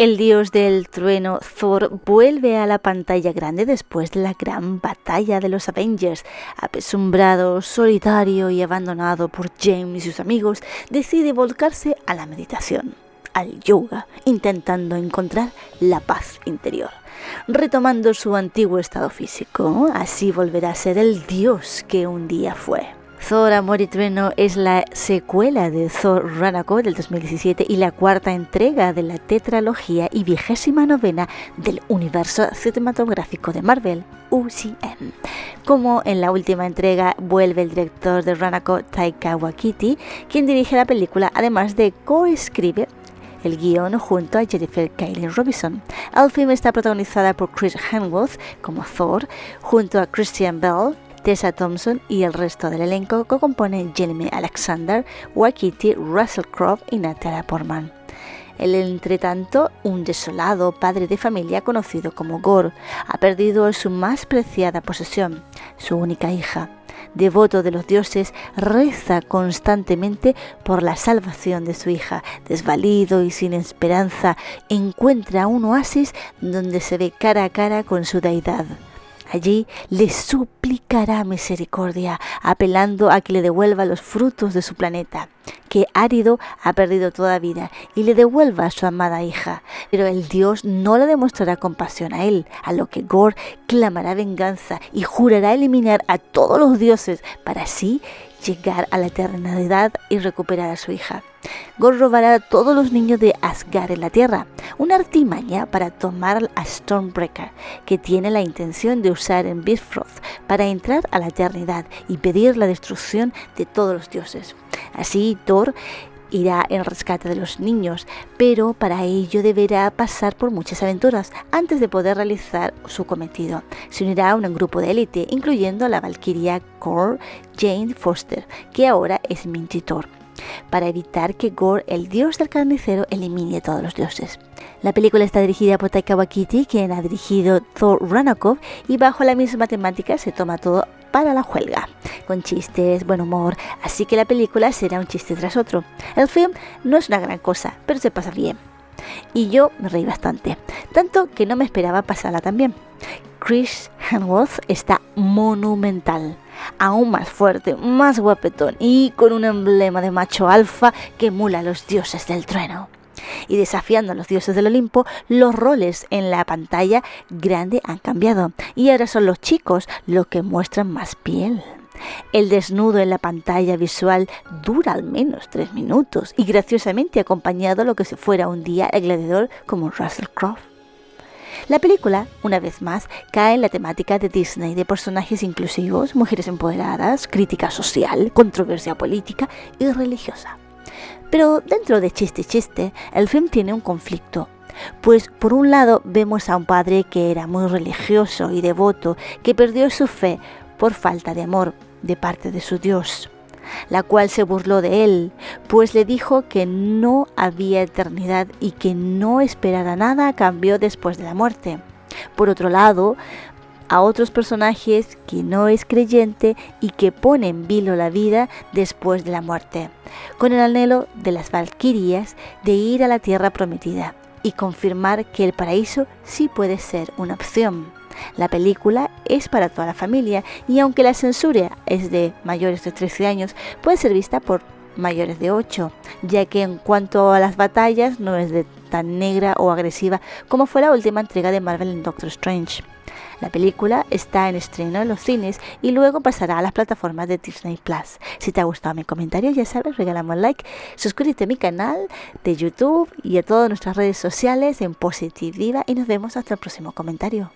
El dios del trueno Thor vuelve a la pantalla grande después de la gran batalla de los Avengers. Apesumbrado, solitario y abandonado por James y sus amigos, decide volcarse a la meditación, al yoga, intentando encontrar la paz interior. Retomando su antiguo estado físico, así volverá a ser el dios que un día fue. Thor Amor y Trueno es la secuela de Thor Ragnarok del 2017 y la cuarta entrega de la tetralogía y vigésima novena del universo cinematográfico de Marvel, UCM. Como en la última entrega vuelve el director de Ragnarok Taika Waititi, quien dirige la película además de coescribe el guion junto a Jennifer Kaylin Robinson. El film está protagonizada por Chris Hemsworth como Thor, junto a Christian Bell, Tessa Thompson y el resto del elenco que compone Jeremy Alexander, Waikiki, Russell Crowe y Natalia Portman. El entretanto, un desolado padre de familia conocido como Gore ha perdido su más preciada posesión, su única hija. Devoto de los dioses, reza constantemente por la salvación de su hija. Desvalido y sin esperanza, encuentra un oasis donde se ve cara a cara con su deidad. Allí le suplicará misericordia, apelando a que le devuelva los frutos de su planeta, que árido ha perdido toda vida, y le devuelva a su amada hija. Pero el dios no le demostrará compasión a él, a lo que Gor clamará venganza y jurará eliminar a todos los dioses para así llegar a la eternidad y recuperar a su hija. Gor robará a todos los niños de Asgard en la Tierra, una artimaña para tomar a Stormbreaker, que tiene la intención de usar en Bifrost para entrar a la eternidad y pedir la destrucción de todos los dioses. Así Thor irá en rescate de los niños, pero para ello deberá pasar por muchas aventuras antes de poder realizar su cometido. Se unirá a un grupo de élite, incluyendo a la valquiria Core Jane Foster, que ahora es Mintitor para evitar que Gore, el dios del carnicero, elimine a todos los dioses. La película está dirigida por Taika Waititi, quien ha dirigido Thor Ragnarok, y bajo la misma temática se toma todo para la huelga, con chistes, buen humor, así que la película será un chiste tras otro. El film no es una gran cosa, pero se pasa bien. Y yo me reí bastante, tanto que no me esperaba pasarla tan bien. Chris Hemsworth está monumental aún más fuerte, más guapetón y con un emblema de macho alfa que emula a los dioses del trueno. Y desafiando a los dioses del Olimpo, los roles en la pantalla grande han cambiado y ahora son los chicos los que muestran más piel. El desnudo en la pantalla visual dura al menos tres minutos y graciosamente acompañado lo que se fuera un día el gladiador como Russell Crowe. La película, una vez más, cae en la temática de Disney de personajes inclusivos, mujeres empoderadas, crítica social, controversia política y religiosa. Pero dentro de chiste chiste, el film tiene un conflicto. Pues por un lado vemos a un padre que era muy religioso y devoto, que perdió su fe por falta de amor de parte de su Dios la cual se burló de él, pues le dijo que no había eternidad y que no esperara nada a cambio después de la muerte. Por otro lado, a otros personajes que no es creyente y que pone en vilo la vida después de la muerte, con el anhelo de las valquirias de ir a la tierra prometida y confirmar que el paraíso sí puede ser una opción. La película es para toda la familia y aunque la censura es de mayores de 13 años, puede ser vista por mayores de 8, ya que en cuanto a las batallas no es de tan negra o agresiva como fue la última entrega de Marvel en Doctor Strange. La película está en estreno en los cines y luego pasará a las plataformas de Disney Plus. Si te ha gustado mi comentario, ya sabes, regalamos like, suscríbete a mi canal de YouTube y a todas nuestras redes sociales en Positive y nos vemos hasta el próximo comentario.